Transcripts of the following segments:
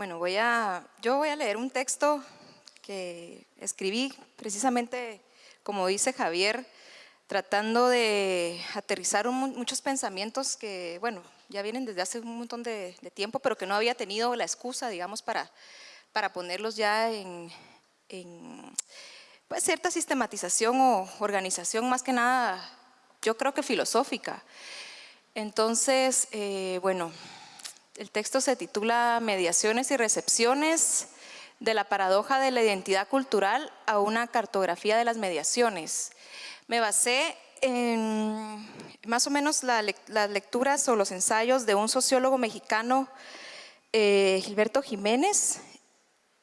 Bueno, voy a, yo voy a leer un texto que escribí precisamente, como dice Javier, tratando de aterrizar muchos pensamientos que, bueno, ya vienen desde hace un montón de, tiempo, pero que no había tenido la excusa, digamos, para, para ponerlos ya en, pues, cierta sistematización o organización, más que nada, yo creo que filosófica. Entonces, eh, bueno, el texto se titula Mediaciones y recepciones de la paradoja de la identidad cultural a una cartografía de las mediaciones. Me basé en más o menos las lecturas o los ensayos de un sociólogo mexicano, eh, Gilberto Jiménez,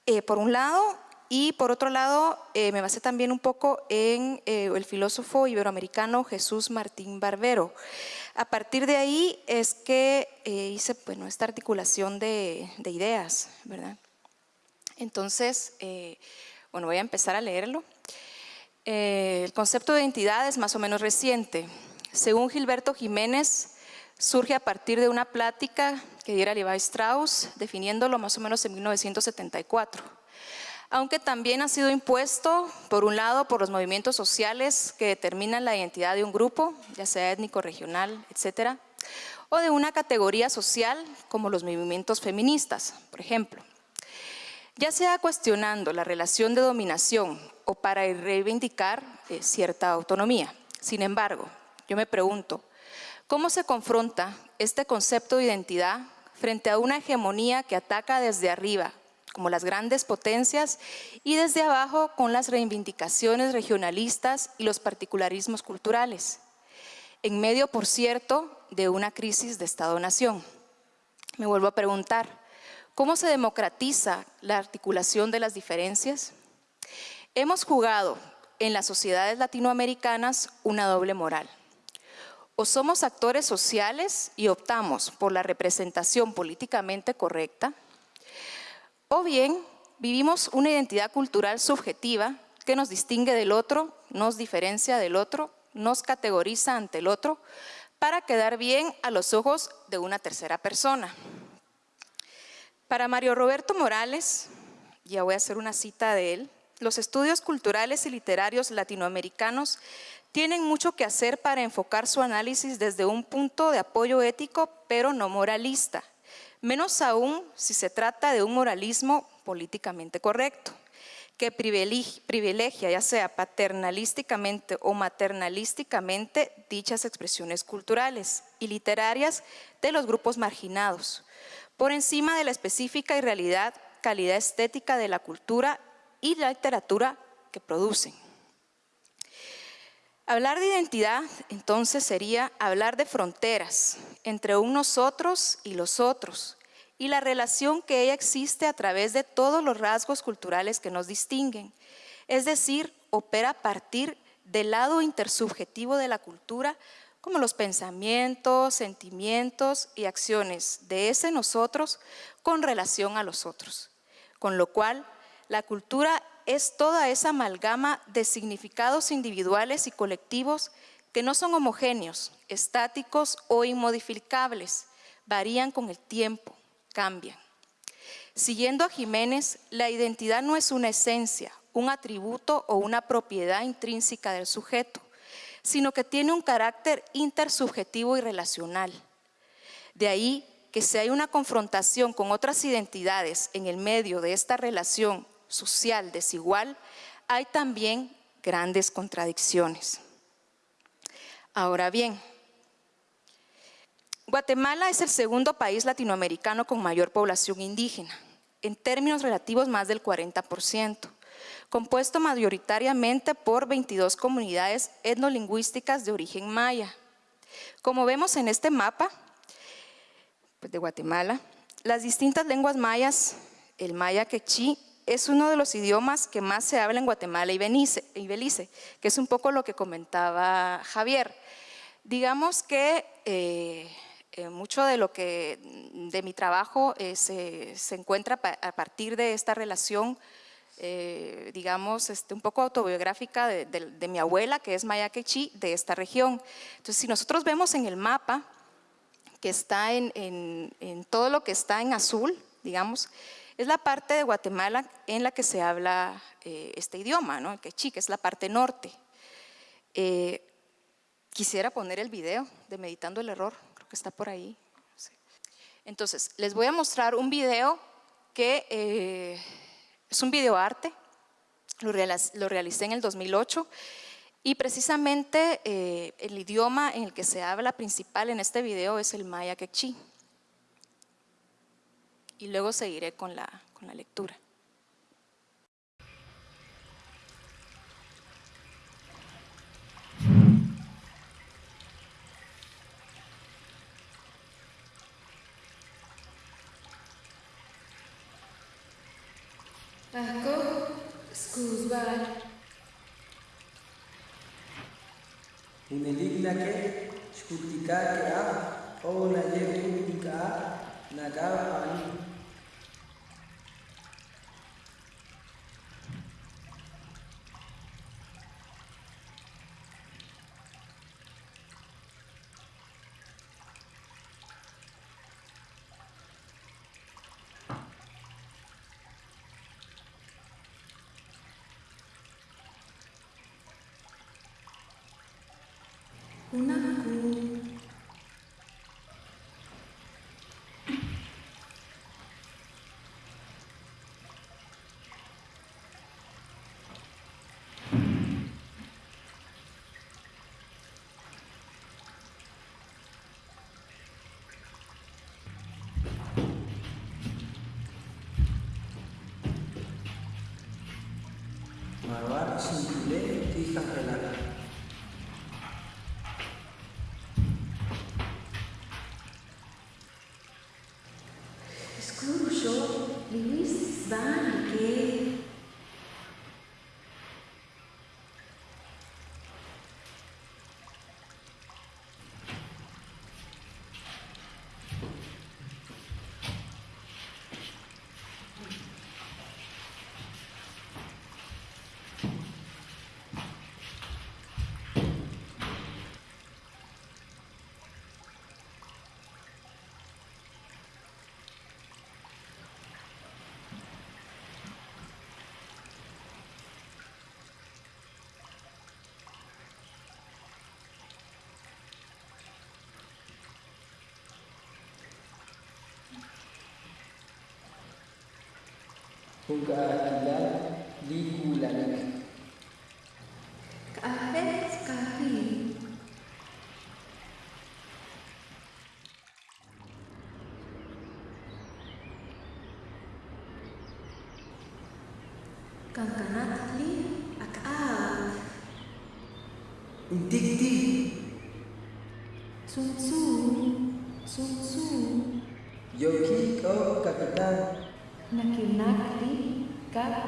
eh, por un lado, y por otro lado eh, me basé también un poco en el filósofo iberoamericano Jesús Martín Barbero. A partir de ahí es que hice bueno, esta articulación de, de ideas, ¿verdad? Entonces, bueno, voy a empezar a leerlo. Eh, el concepto de identidad es más o menos reciente. Según Gilberto Jiménez, surge a partir de una plática que diera Levi Strauss, definiéndolo más o menos en 1974. Aunque también ha sido impuesto, por un lado, por los movimientos sociales que determinan la identidad de un grupo, ya sea étnico, regional, etcétera, o de una categoría social como los movimientos feministas, por ejemplo. Ya sea cuestionando la relación de dominación o para reivindicar eh, cierta autonomía. Sin embargo, yo me pregunto, ¿cómo se confronta este concepto de identidad frente a una hegemonía que ataca desde arriba, como las grandes potencias, y desde abajo con las reivindicaciones regionalistas y los particularismos culturales? En medio, por cierto, de una crisis de Estado-Nación. Me vuelvo a preguntar, ¿cómo se democratiza la articulación de las diferencias? Hemos jugado en las sociedades latinoamericanas una doble moral. O somos actores sociales y optamos por la representación políticamente correcta, o bien vivimos una identidad cultural subjetiva que nos distingue del otro, nos diferencia del otro, nos categoriza ante el otro, para quedar bien a los ojos de una tercera persona. Para Mario Roberto Morales, ya voy a hacer una cita de él, los estudios culturales y literarios latinoamericanos tienen mucho que hacer para enfocar su análisis desde un punto de apoyo ético, pero no moralista, menos aún si se trata de un moralismo políticamente correcto, que privilegia, ya sea paternalísticamente o maternalísticamente, dichas expresiones culturales y literarias de los grupos marginados, por encima de la específica y realidad calidad estética de la cultura y la literatura que producen. Hablar de identidad, entonces, sería hablar de fronteras entre un nosotros y los otros, y la relación que ella existe a través de todos los rasgos culturales que nos distinguen. Es decir, opera a partir del lado intersubjetivo de la cultura, como los pensamientos, sentimientos y acciones de ese nosotros con relación a los otros, con lo cual la cultura es toda esa amalgama de significados individuales y colectivos que no son homogéneos, estáticos o inmodificables, varían con el tiempo, cambian. Siguiendo a Jiménez, la identidad no es una esencia, un atributo o una propiedad intrínseca del sujeto, sino que tiene un carácter intersubjetivo y relacional. De ahí que si hay una confrontación con otras identidades en el medio de esta relación social desigual, hay también grandes contradicciones. Ahora bien, Guatemala es el segundo país latinoamericano con mayor población indígena, en términos relativos más del 40%, compuesto mayoritariamente por 22 comunidades etnolingüísticas de origen maya. Como vemos en este mapa pues, de Guatemala, las distintas lenguas mayas, el maya quechí es uno de los idiomas que más se habla en Guatemala y Belice, que es un poco lo que comentaba Javier. Digamos que eh, eh, mucho de lo que de mi trabajo eh, se, encuentra a partir de esta relación, digamos, este, un poco autobiográfica de, mi abuela, que es Maya de esta región. Entonces, si nosotros vemos en el mapa, que está en todo lo que está en azul, digamos, es la parte de Guatemala en la que se habla eh, este idioma, ¿no? el quechí, que es la parte norte. Eh, quisiera poner el video de Meditando el Error, creo que está por ahí. Entonces, les voy a mostrar un video que eh, es un video arte, lo, lo realicé en el 2008 y precisamente el idioma en el que se habla principal en este video es el maya quechí y luego seguiré con la, con la lectura. Ako, skuzbar. Hunilig na ke, shkutika ke a, o na ye kutika nagawa ani. Unaku. Tija pelada. Huwag aadila di gulan na. Kahe, kahe. Kangkanat li akal. Intigdi. Yogi ko kapitan. Nakinak. Kau kapitan. Nakinak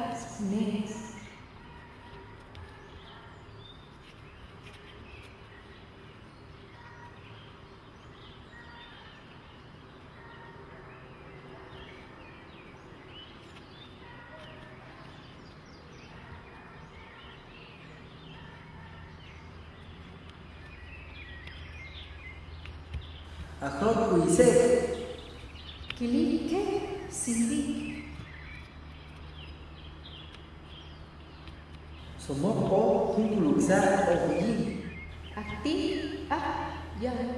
li kap nes. Somos contre l'usage abusif. Actif, ah, jangan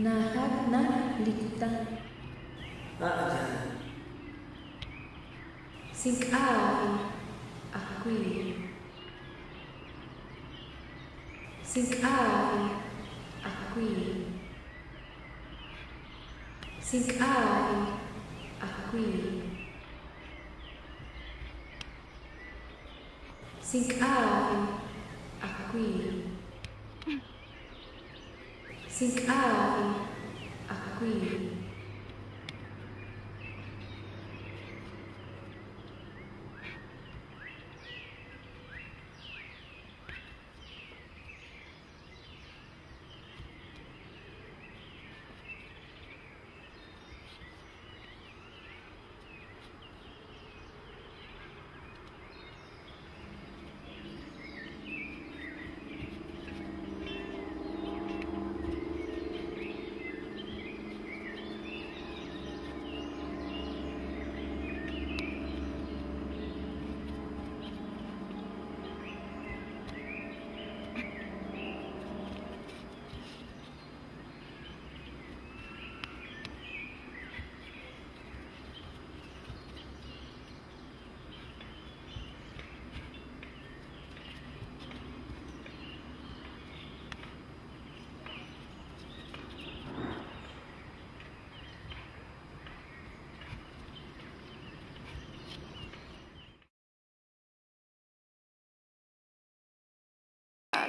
नाहलिखता Sing'awi akwi. Sing'awi akwi. Sing'awi akwi. Sing'awi akwi. Think I'm a queen.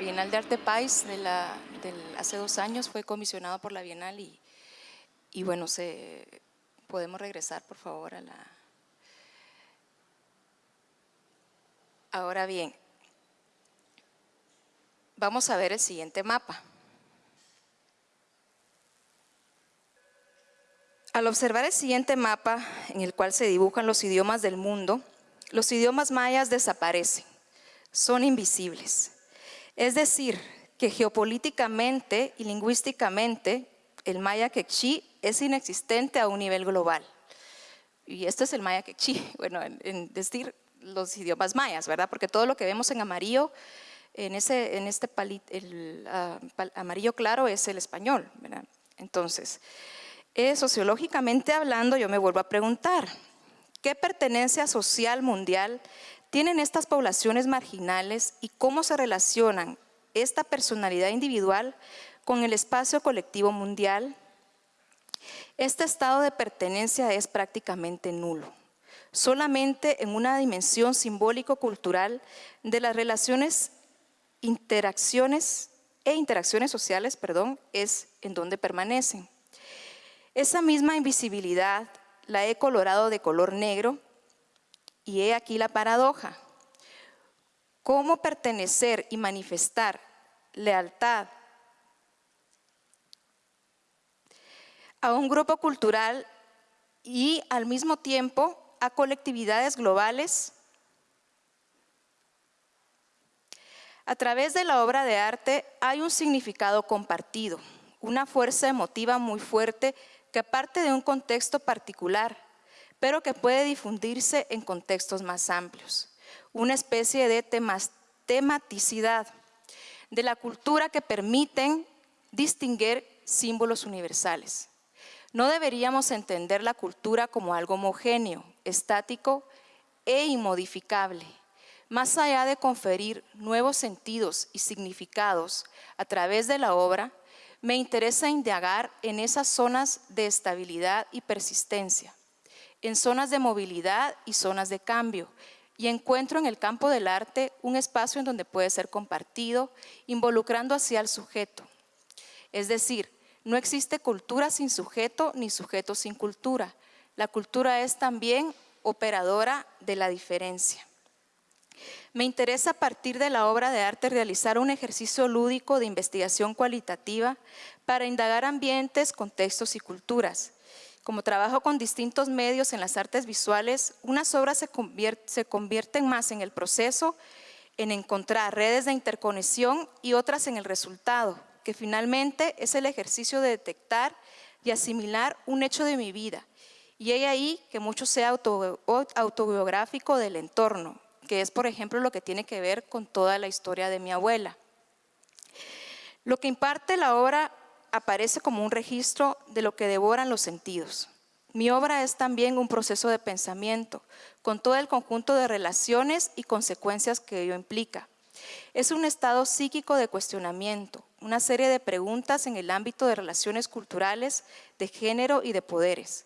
Bienal de Arte País de hace dos años fue comisionado por la Bienal y, bueno, podemos regresar por favor a la... Ahora bien, vamos a ver el siguiente mapa. Al observar el siguiente mapa en el cual se dibujan los idiomas del mundo, los idiomas mayas desaparecen, son invisibles. Es decir, que geopolíticamente y lingüísticamente el maya quechí es inexistente a un nivel global. Y este es el maya quechí, bueno, en, decir los idiomas mayas, ¿verdad? Porque todo lo que vemos en amarillo, en, ese, en este pali- el, ah, pal- amarillo claro es el español, ¿verdad? Entonces, eh, sociológicamente hablando, yo me vuelvo a preguntar, ¿qué pertenencia social mundial tienen estas poblaciones marginales y cómo se relacionan esta personalidad individual con el espacio colectivo mundial? Este estado de pertenencia es prácticamente nulo. Solamente en una dimensión simbólico-cultural de las relaciones, interacciones e interacciones sociales, perdón, es en donde permanecen. Esa misma invisibilidad la he colorado de color negro y he aquí la paradoja. ¿Cómo pertenecer y manifestar lealtad a un grupo cultural y al mismo tiempo a colectividades globales? A través de la obra de arte hay un significado compartido, una fuerza emotiva muy fuerte que parte de un contexto particular, pero que puede difundirse en contextos más amplios. Una especie de temas- tematicidad de la cultura que permiten distinguir símbolos universales. No deberíamos entender la cultura como algo homogéneo, estático e inmodificable. Más allá de conferir nuevos sentidos y significados a través de la obra, me interesa indagar en esas zonas de estabilidad y persistencia, en zonas de movilidad y zonas de cambio, y encuentro en el campo del arte un espacio en donde puede ser compartido, involucrando así al sujeto. Es decir, no existe cultura sin sujeto ni sujeto sin cultura. La cultura es también operadora de la diferencia. Me interesa a partir de la obra de arte realizar un ejercicio lúdico de investigación cualitativa para indagar ambientes, contextos y culturas. Como trabajo con distintos medios en las artes visuales, unas obras se, convier- se convierten más en el proceso, en encontrar redes de interconexión y otras en el resultado, que finalmente es el ejercicio de detectar y asimilar un hecho de mi vida. Y hay ahí que mucho sea auto- autobiográfico del entorno, que es, por ejemplo, lo que tiene que ver con toda la historia de mi abuela. Lo que imparte la obra aparece como un registro de lo que devoran los sentidos. Mi obra es también un proceso de pensamiento, con todo el conjunto de relaciones y consecuencias que ello implica. Es un estado psíquico de cuestionamiento, una serie de preguntas en el ámbito de relaciones culturales, de género y de poderes.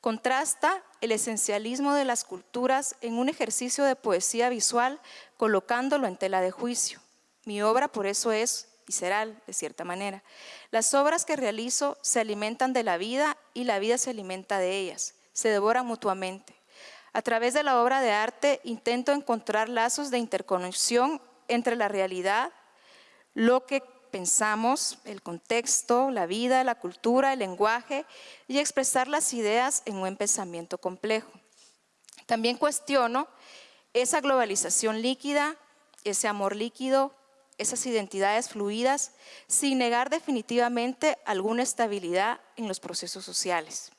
Contrasta el esencialismo de las culturas en un ejercicio de poesía visual colocándolo en tela de juicio. Mi obra por eso es visceral, de cierta manera. Las obras que realizo se alimentan de la vida y la vida se alimenta de ellas, se devoran mutuamente. A través de la obra de arte intento encontrar lazos de interconexión entre la realidad, lo que pensamos, el contexto, la vida, la cultura, el lenguaje y expresar las ideas en un pensamiento complejo. También cuestiono esa globalización líquida, ese amor líquido, esas identidades fluidas, sin negar definitivamente alguna estabilidad en los procesos sociales.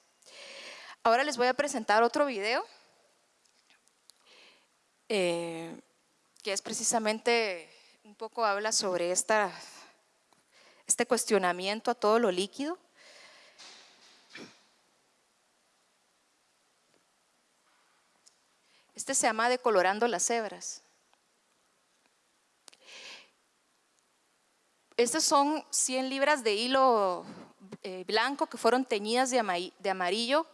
Ahora les voy a presentar otro video, eh, que es precisamente, un poco habla sobre esta este cuestionamiento a todo lo líquido. Este se llama Decolorando las hebras. Estas son 100 libras de hilo eh, blanco que fueron teñidas de amarillo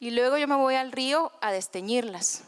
y luego yo me voy al río a desteñirlas.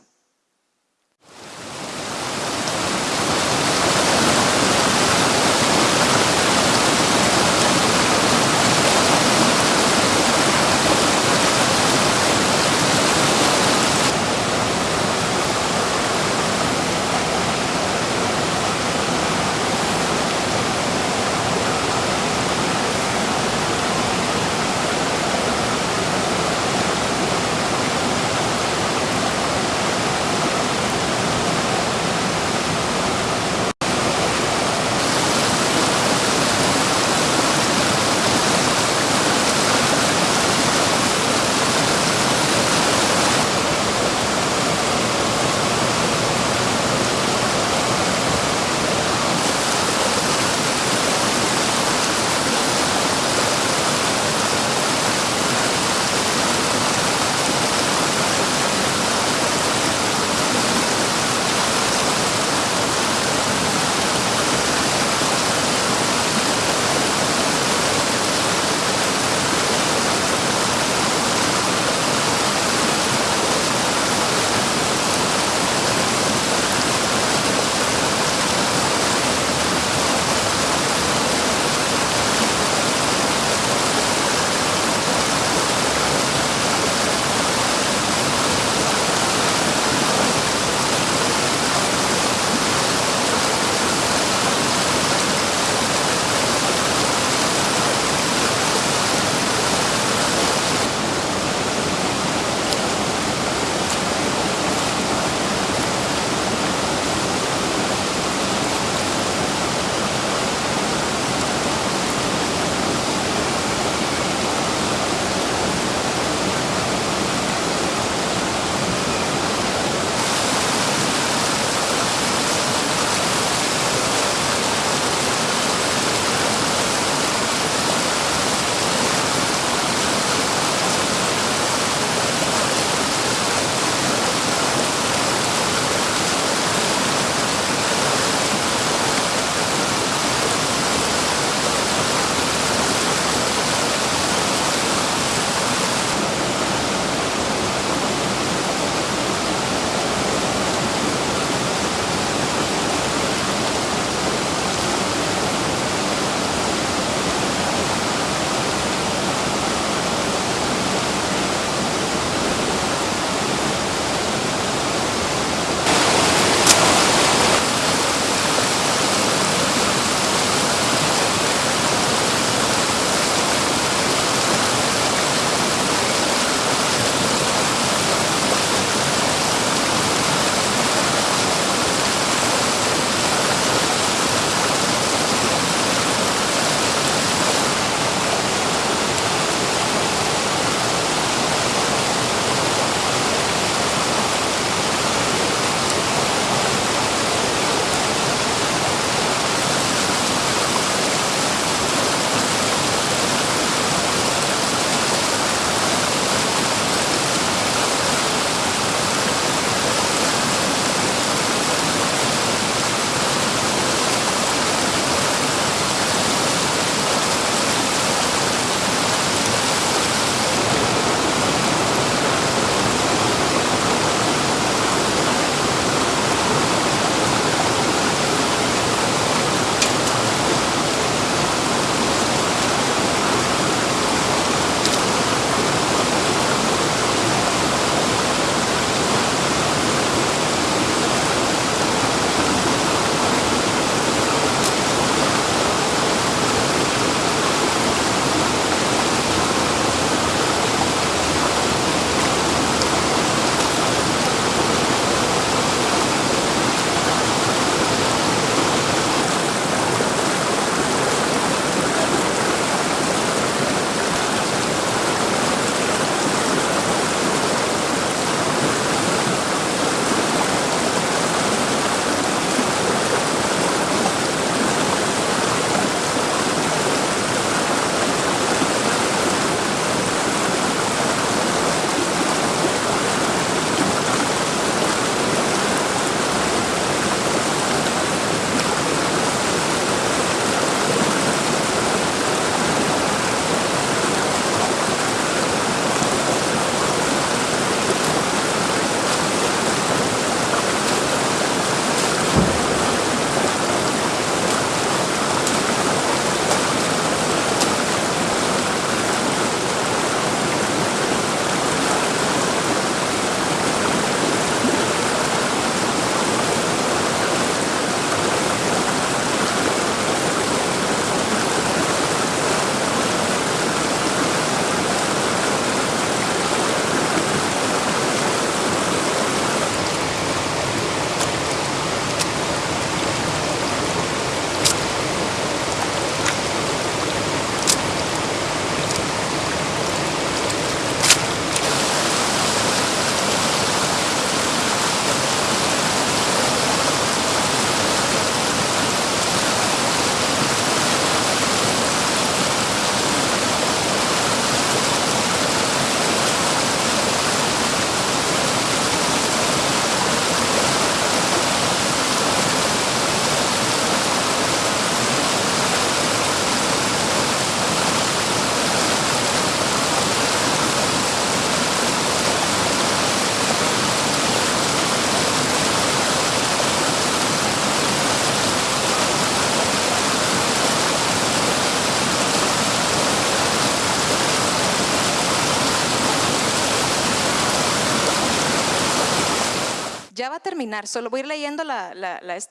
Terminar, solo voy a ir leyendo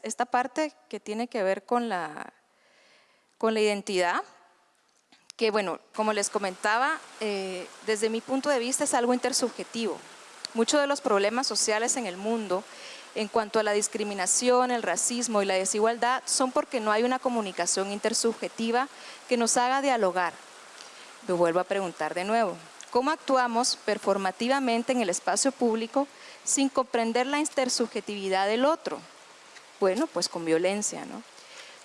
esta parte que tiene que ver con la, con la identidad, que bueno, como les comentaba, eh, desde mi punto de vista es algo intersubjetivo. Muchos de los problemas sociales en el mundo en cuanto a la discriminación, el racismo y la desigualdad son porque no hay una comunicación intersubjetiva que nos haga dialogar. Me vuelvo a preguntar de nuevo, ¿cómo actuamos performativamente en el espacio público sin comprender la intersubjetividad del otro? Bueno, pues con violencia, ¿no?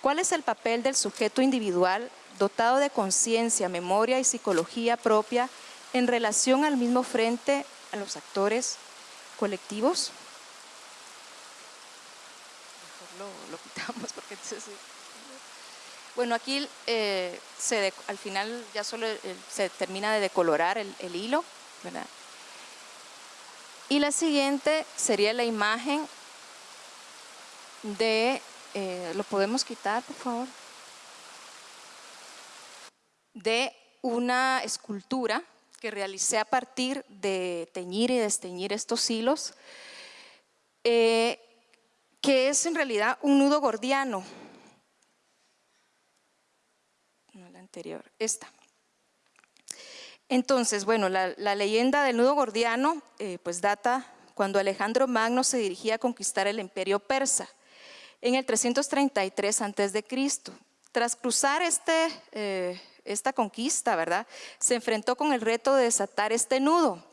¿Cuál es el papel del sujeto individual dotado de conciencia, memoria y psicología propia en relación al mismo frente a los actores colectivos? Mejor lo, quitamos porque Bueno, aquí eh, se al final ya solo se termina de decolorar el, el hilo, ¿verdad? Y la siguiente sería la imagen de eh, ¿lo podemos quitar, por favor? De una escultura que realicé a partir de teñir y desteñir estos hilos, eh, que es en realidad un nudo gordiano. No, la anterior, esta. Entonces, bueno, la, leyenda del nudo gordiano eh, pues data cuando Alejandro Magno se dirigía a conquistar el imperio persa en el 333 a.C. Tras cruzar este, eh, esta conquista, ¿verdad? se enfrentó con el reto de desatar este nudo.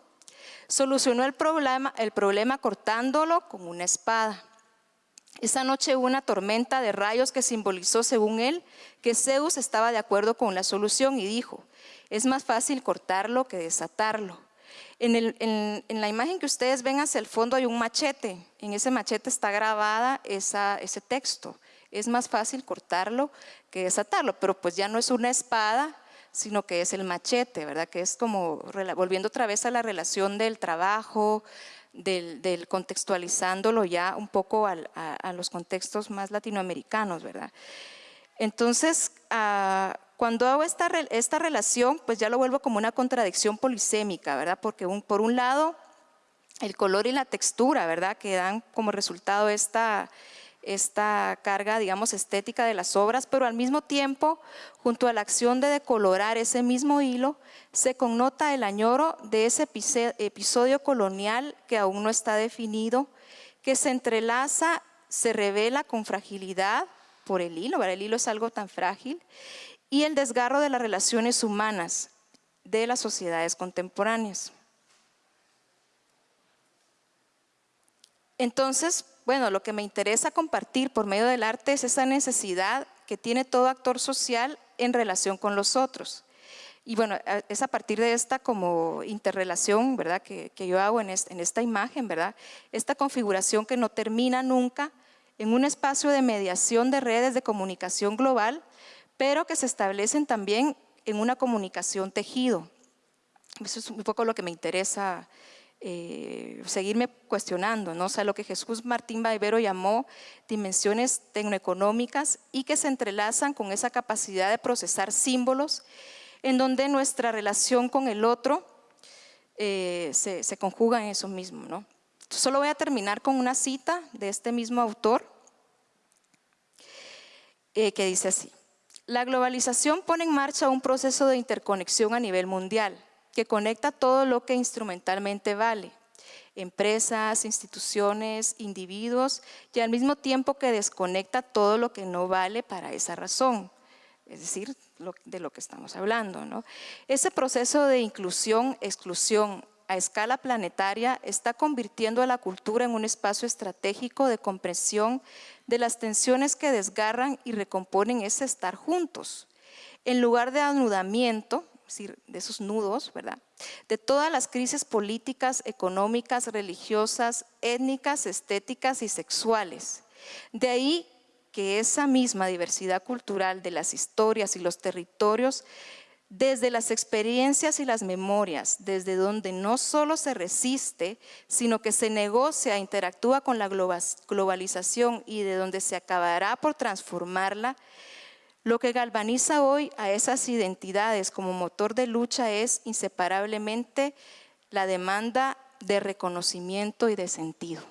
Solucionó el problema, el problema cortándolo con una espada. Esa noche hubo una tormenta de rayos que simbolizó, según él, que Zeus estaba de acuerdo con la solución y dijo, es más fácil cortarlo que desatarlo. En, la imagen que ustedes ven hacia el fondo hay un machete. En ese machete está grabada ese texto. Es más fácil cortarlo que desatarlo, pero pues ya no es una espada, sino que es el machete, ¿verdad? Que es como, volviendo otra vez a la relación del trabajo, del, contextualizándolo ya un poco a, los contextos más latinoamericanos, ¿verdad? Entonces, ah, cuando hago esta, esta relación, pues ya lo vuelvo como una contradicción polisémica, ¿verdad? Porque por un lado, el color y la textura, ¿verdad? Que dan como resultado esta, esta carga, digamos, estética de las obras, pero al mismo tiempo, junto a la acción de decolorar ese mismo hilo, se connota el añoro de ese episodio colonial que aún no está definido, que se entrelaza, se revela con fragilidad por el hilo, ¿verdad? el hilo es algo tan frágil, y el desgarro de las relaciones humanas de las sociedades contemporáneas. Entonces, bueno, lo que me interesa compartir por medio del arte es esa necesidad que tiene todo actor social en relación con los otros. Y bueno, es a partir de esta como interrelación, ¿verdad? Que, yo hago en, en esta imagen, ¿verdad? Esta configuración que no termina nunca en un espacio de mediación de redes de comunicación global pero que se establecen también en una comunicación tejido. Eso es un poco lo que me interesa eh, seguirme cuestionando, ¿no? o sea, lo que Jesús Martín Baivero llamó dimensiones tecnoeconómicas y que se entrelazan con esa capacidad de procesar símbolos en donde nuestra relación con el otro eh, se, conjuga en eso mismo. Solo voy a terminar con una cita de este mismo autor eh, que dice así. La globalización pone en marcha un proceso de interconexión a nivel mundial que conecta todo lo que instrumentalmente vale, empresas, instituciones, individuos, y al mismo tiempo que desconecta todo lo que no vale para esa razón, es decir, de lo que estamos hablando. ¿no? Ese proceso de inclusión, exclusión, a escala planetaria está convirtiendo a la cultura en un espacio estratégico de comprensión de las tensiones que desgarran y recomponen ese estar juntos. En lugar de anudamiento, decir, de esos nudos, ¿verdad? De todas las crisis políticas, económicas, religiosas, étnicas, estéticas y sexuales. De ahí que esa misma diversidad cultural de las historias y los territorios desde las experiencias y las memorias, desde donde no solo se resiste, sino que se negocia, interactúa con la globalización y de donde se acabará por transformarla, lo que galvaniza hoy a esas identidades como motor de lucha es inseparablemente la demanda de reconocimiento y de sentido.